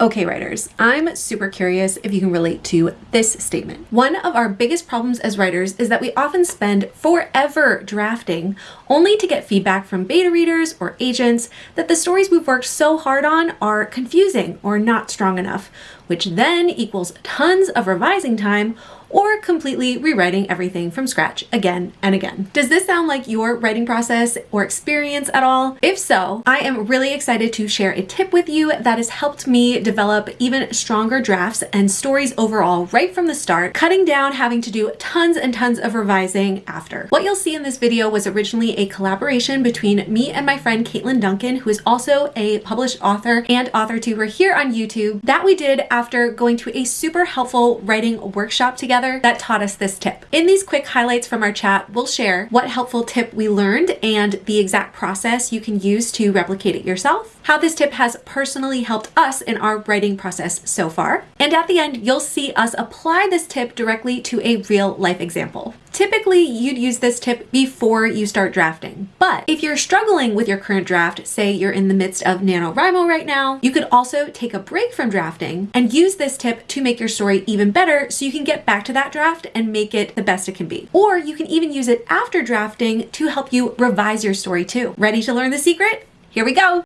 Okay, writers, I'm super curious if you can relate to this statement. One of our biggest problems as writers is that we often spend forever drafting only to get feedback from beta readers or agents that the stories we've worked so hard on are confusing or not strong enough, which then equals tons of revising time or completely rewriting everything from scratch again and again. Does this sound like your writing process or experience at all? If so, I am really excited to share a tip with you that has helped me develop even stronger drafts and stories overall right from the start, cutting down having to do tons and tons of revising after. What you'll see in this video was originally a collaboration between me and my friend Caitlin Duncan, who is also a published author and author tuber here on YouTube, that we did after going to a super helpful writing workshop together together that taught us this tip. In these quick highlights from our chat, we'll share what helpful tip we learned and the exact process you can use to replicate it yourself, how this tip has personally helped us in our writing process so far, and at the end, you'll see us apply this tip directly to a real life example. Typically, you'd use this tip before you start drafting. But if you're struggling with your current draft, say you're in the midst of NaNoWriMo right now, you could also take a break from drafting and use this tip to make your story even better so you can get back to that draft and make it the best it can be. Or you can even use it after drafting to help you revise your story too. Ready to learn the secret? Here we go.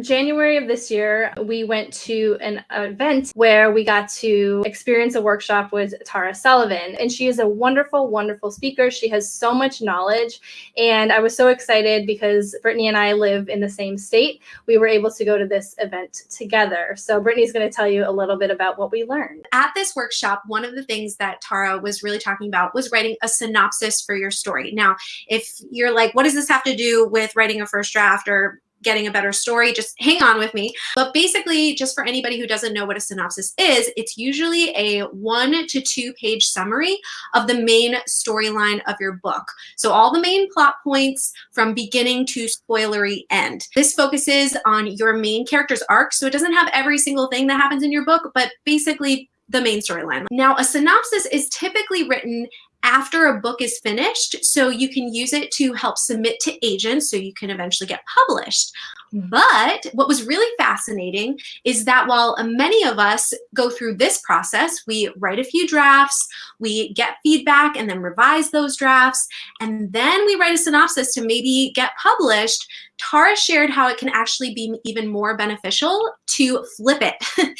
January of this year, we went to an event where we got to experience a workshop with Tara Sullivan. And she is a wonderful, wonderful speaker. She has so much knowledge. And I was so excited because Brittany and I live in the same state. We were able to go to this event together. So Brittany's going to tell you a little bit about what we learned. At this workshop, one of the things that Tara was really talking about was writing a synopsis for your story. Now, if you're like, what does this have to do with writing a first draft or getting a better story, just hang on with me. But basically, just for anybody who doesn't know what a synopsis is, it's usually a one to two page summary of the main storyline of your book. So all the main plot points from beginning to spoilery end. This focuses on your main character's arc. So it doesn't have every single thing that happens in your book, but basically the main storyline. Now, a synopsis is typically written after a book is finished. So you can use it to help submit to agents so you can eventually get published. But what was really fascinating is that while many of us go through this process, we write a few drafts, we get feedback and then revise those drafts, and then we write a synopsis to maybe get published, Tara shared how it can actually be even more beneficial to flip it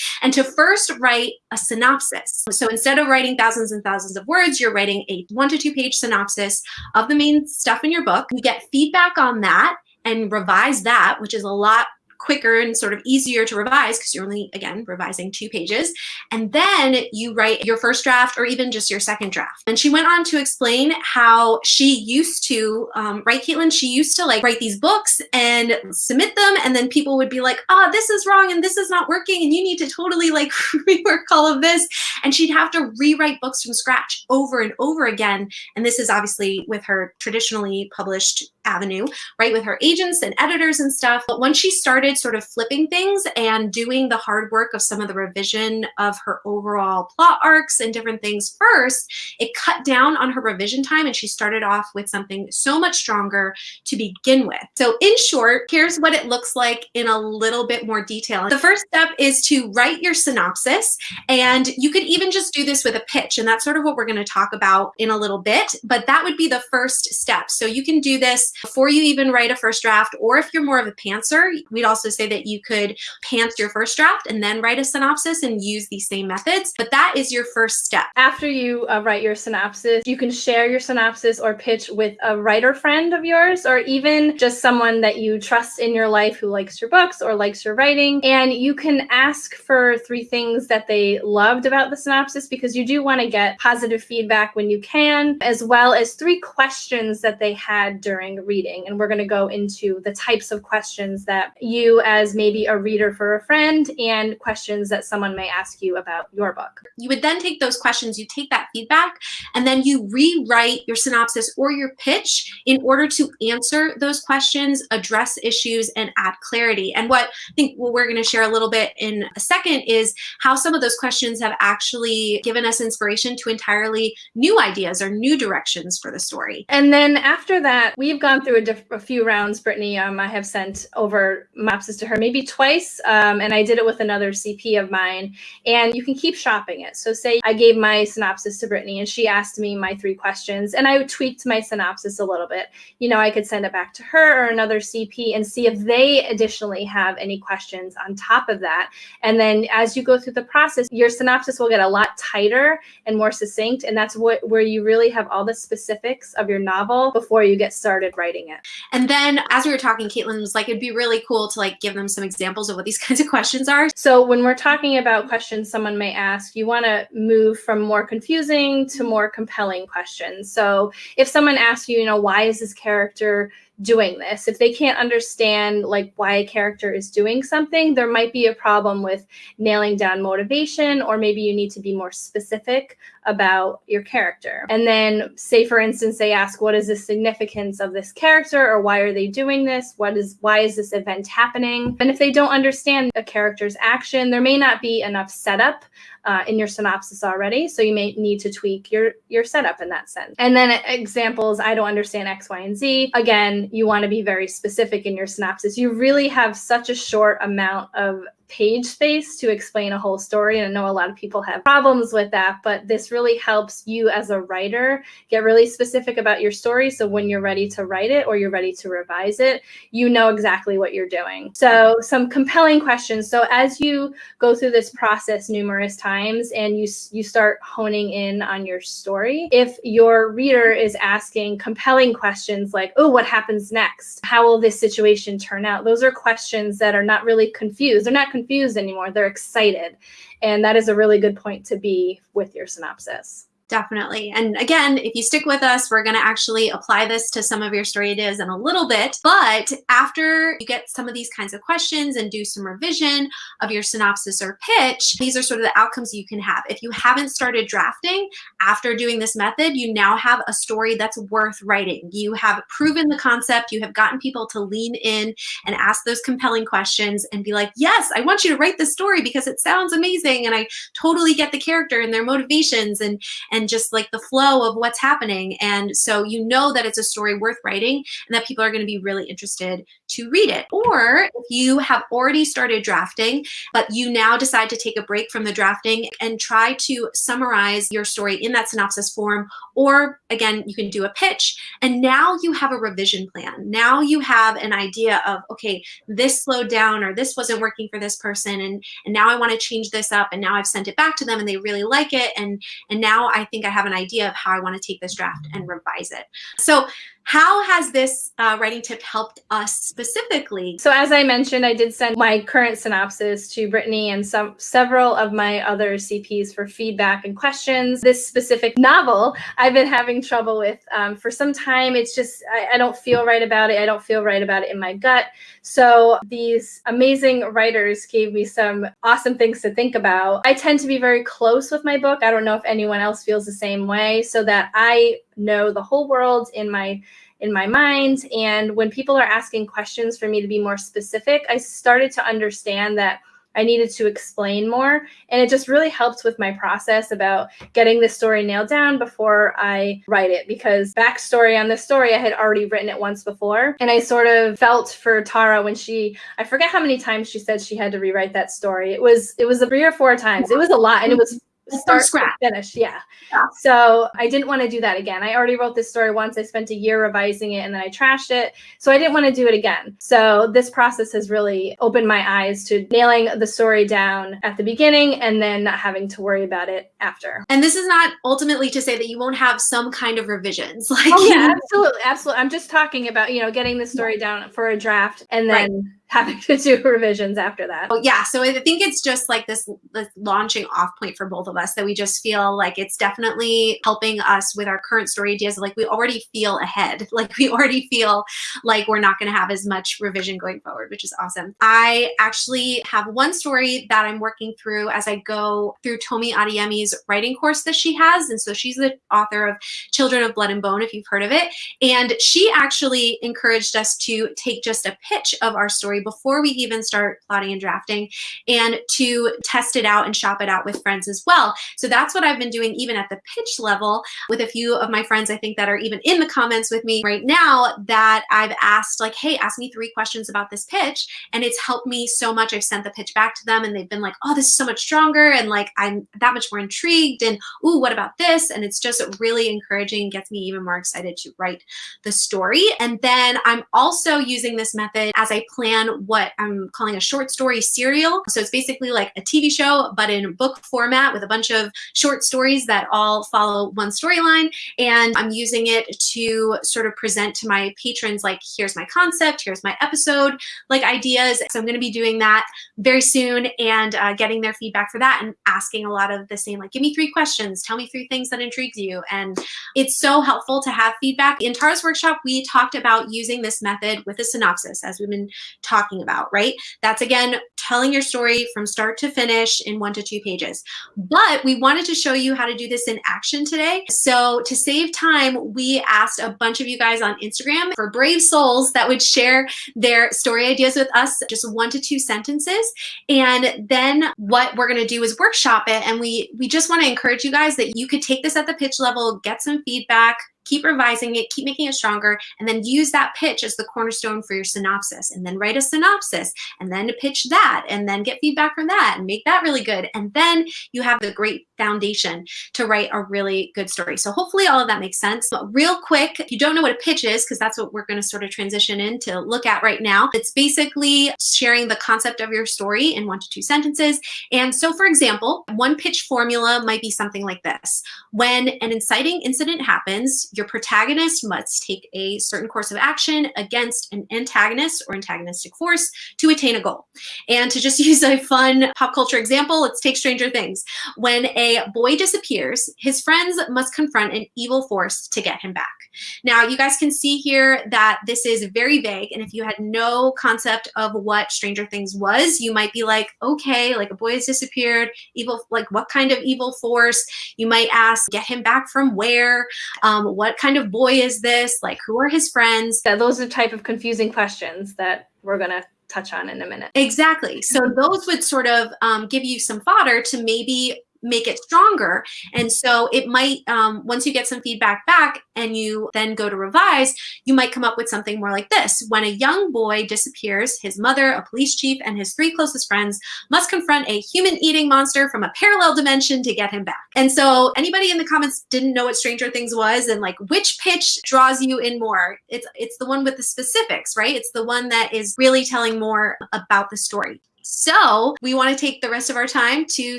and to first write a synopsis. So instead of writing thousands and thousands of words, you're writing a one to two page synopsis of the main stuff in your book. You get feedback on that and revise that, which is a lot quicker and sort of easier to revise because you're only, again, revising two pages. And then you write your first draft or even just your second draft. And she went on to explain how she used to, um, right, Caitlin? She used to like write these books and submit them. And then people would be like, oh, this is wrong and this is not working. And you need to totally like rework all of this. And she'd have to rewrite books from scratch over and over again. And this is obviously with her traditionally published avenue, right, with her agents and editors and stuff. But once she started sort of flipping things and doing the hard work of some of the revision of her overall plot arcs and different things first, it cut down on her revision time and she started off with something so much stronger to begin with. So in short, here's what it looks like in a little bit more detail. The first step is to write your synopsis and you could even just do this with a pitch and that's sort of what we're going to talk about in a little bit, but that would be the first step. So you can do this before you even write a first draft, or if you're more of a pantser, we'd also say that you could pants your first draft and then write a synopsis and use these same methods. But that is your first step. After you uh, write your synopsis, you can share your synopsis or pitch with a writer friend of yours, or even just someone that you trust in your life who likes your books or likes your writing. And you can ask for three things that they loved about the synopsis because you do want to get positive feedback when you can, as well as three questions that they had during reading. And we're going to go into the types of questions that you, as maybe a reader for a friend, and questions that someone may ask you about your book. You would then take those questions, you take that feedback, and then you rewrite your synopsis or your pitch in order to answer those questions, address issues, and add clarity. And what I think what we're going to share a little bit in a second is how some of those questions have actually given us inspiration to entirely new ideas or new directions for the story. And then after that, we've got gone through a, a few rounds, Brittany. Um, I have sent over synopsis to her maybe twice, um, and I did it with another CP of mine. And you can keep shopping it. So, say I gave my synopsis to Brittany, and she asked me my three questions, and I tweaked my synopsis a little bit. You know, I could send it back to her or another CP and see if they additionally have any questions on top of that. And then as you go through the process, your synopsis will get a lot tighter and more succinct, and that's what where you really have all the specifics of your novel before you get started writing it. And then as we were talking, Caitlin was like, it'd be really cool to like give them some examples of what these kinds of questions are. So when we're talking about questions someone may ask, you want to move from more confusing to more compelling questions. So if someone asks you, you know, why is this character doing this. If they can't understand like why a character is doing something, there might be a problem with nailing down motivation or maybe you need to be more specific about your character. And then say for instance they ask what is the significance of this character or why are they doing this? What is why is this event happening? And if they don't understand a character's action, there may not be enough setup uh, in your synopsis already. So you may need to tweak your, your setup in that sense. And then examples, I don't understand X, Y, and Z. Again, you want to be very specific in your synopsis. You really have such a short amount of page space to explain a whole story. And I know a lot of people have problems with that, but this really helps you as a writer get really specific about your story. So when you're ready to write it or you're ready to revise it, you know exactly what you're doing. So some compelling questions. So as you go through this process numerous times and you, you start honing in on your story, if your reader is asking compelling questions like, oh, what happens next? How will this situation turn out? Those are questions that are not really confused. They're not confused anymore. They're excited. And that is a really good point to be with your synopsis. Definitely. And again, if you stick with us, we're going to actually apply this to some of your story ideas in a little bit. But after you get some of these kinds of questions and do some revision of your synopsis or pitch, these are sort of the outcomes you can have. If you haven't started drafting after doing this method, you now have a story that's worth writing. You have proven the concept, you have gotten people to lean in and ask those compelling questions and be like, yes, I want you to write this story because it sounds amazing and I totally get the character and their motivations and, and and just like the flow of what's happening. And so you know that it's a story worth writing and that people are going to be really interested to read it. Or if you have already started drafting, but you now decide to take a break from the drafting and try to summarize your story in that synopsis form, or again, you can do a pitch. And now you have a revision plan. Now you have an idea of, okay, this slowed down or this wasn't working for this person. And, and now I want to change this up. And now I've sent it back to them and they really like it. And, and now I think I have an idea of how I want to take this draft and revise it. So how has this uh, writing tip helped us specifically? So as I mentioned, I did send my current synopsis to Brittany and some several of my other CPs for feedback and questions. This specific novel I've been having trouble with um, for some time. It's just, I, I don't feel right about it. I don't feel right about it in my gut. So these amazing writers gave me some awesome things to think about. I tend to be very close with my book. I don't know if anyone else feels the same way so that I know the whole world in my in my mind and when people are asking questions for me to be more specific i started to understand that I needed to explain more. And it just really helped with my process about getting this story nailed down before I write it. Because backstory on this story, I had already written it once before. And I sort of felt for Tara when she, I forget how many times she said she had to rewrite that story. It was, it was three or four times. It was a lot. And it was start scratch. finish yeah. yeah. So i didn't want to do that again. I already wrote this story once i spent a year revising it and then i trashed it. So i didn't want to do it again. So this process has really opened my eyes to nailing the story down at the beginning and then not having to worry about it after. And this is not ultimately to say that you won't have some kind of revisions like oh, yeah absolutely absolutely. I'm just talking about you know getting the story down for a draft and then right having to do revisions after that. Oh, yeah. So I think it's just like this, this launching off point for both of us that we just feel like it's definitely helping us with our current story ideas. Like we already feel ahead. Like we already feel like we're not going to have as much revision going forward, which is awesome. I actually have one story that I'm working through as I go through Tomi Adeyemi's writing course that she has. And so she's the author of Children of Blood and Bone, if you've heard of it. And she actually encouraged us to take just a pitch of our story before we even start plotting and drafting and to test it out and shop it out with friends as well. So that's what I've been doing even at the pitch level with a few of my friends I think that are even in the comments with me right now that I've asked like, hey, ask me three questions about this pitch. And it's helped me so much. I've sent the pitch back to them and they've been like, oh, this is so much stronger. And like, I'm that much more intrigued. And, ooh, what about this? And it's just really encouraging, gets me even more excited to write the story. And then I'm also using this method as I plan what I'm calling a short story serial. So it's basically like a TV show, but in book format with a bunch of short stories that all follow one storyline. And I'm using it to sort of present to my patrons, like, here's my concept, here's my episode, like ideas. So I'm going to be doing that very soon and uh, getting their feedback for that and asking a lot of the same, like, give me three questions, tell me three things that intrigues you. And it's so helpful to have feedback. In Tara's workshop, we talked about using this method with a synopsis, as we've been talking about, right? That's again, telling your story from start to finish in one to two pages. But we wanted to show you how to do this in action today. So to save time, we asked a bunch of you guys on Instagram for brave souls that would share their story ideas with us, just one to two sentences. And then what we're gonna do is workshop it. And we, we just wanna encourage you guys that you could take this at the pitch level, get some feedback, keep revising it, keep making it stronger, and then use that pitch as the cornerstone for your synopsis. And then write a synopsis, and then pitch that, and then get feedback from that, and make that really good. And then you have the great foundation to write a really good story. So hopefully all of that makes sense. But real quick, if you don't know what a pitch is, because that's what we're going to sort of transition in to look at right now, it's basically sharing the concept of your story in one to two sentences. And so, for example, one pitch formula might be something like this. When an inciting incident happens, your protagonist must take a certain course of action against an antagonist or antagonistic force to attain a goal. And to just use a fun pop culture example, let's take Stranger Things. When a boy disappears, his friends must confront an evil force to get him back. Now, you guys can see here that this is very vague. And if you had no concept of what Stranger Things was, you might be like, okay, like a boy has disappeared, evil, like what kind of evil force? You might ask, get him back from where? Um, what kind of boy is this? Like, who are his friends? That those are type of confusing questions that we're going to touch on in a minute. Exactly. So those would sort of um, give you some fodder to maybe make it stronger. And so it might, um, once you get some feedback back and you then go to revise, you might come up with something more like this. When a young boy disappears, his mother, a police chief, and his three closest friends must confront a human-eating monster from a parallel dimension to get him back. And so anybody in the comments didn't know what Stranger Things was and like which pitch draws you in more? It's, it's the one with the specifics, right? It's the one that is really telling more about the story. So we want to take the rest of our time to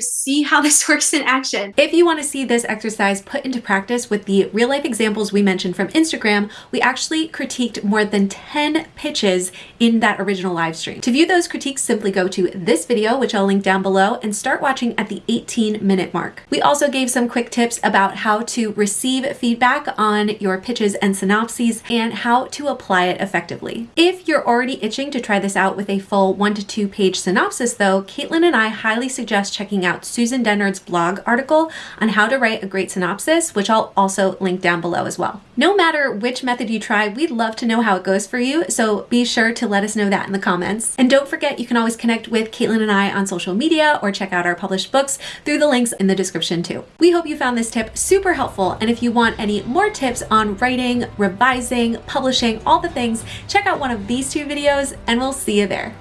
see how this works in action. If you want to see this exercise put into practice with the real life examples we mentioned from Instagram, we actually critiqued more than 10 pitches in that original live stream. To view those critiques, simply go to this video, which I'll link down below, and start watching at the 18 minute mark. We also gave some quick tips about how to receive feedback on your pitches and synopses and how to apply it effectively. If you're already itching to try this out with a full one to two page synopsis, synopsis though, Caitlin and I highly suggest checking out Susan Dennard's blog article on how to write a great synopsis, which I'll also link down below as well. No matter which method you try, we'd love to know how it goes for you, so be sure to let us know that in the comments. And don't forget, you can always connect with Caitlin and I on social media or check out our published books through the links in the description too. We hope you found this tip super helpful, and if you want any more tips on writing, revising, publishing, all the things, check out one of these two videos, and we'll see you there.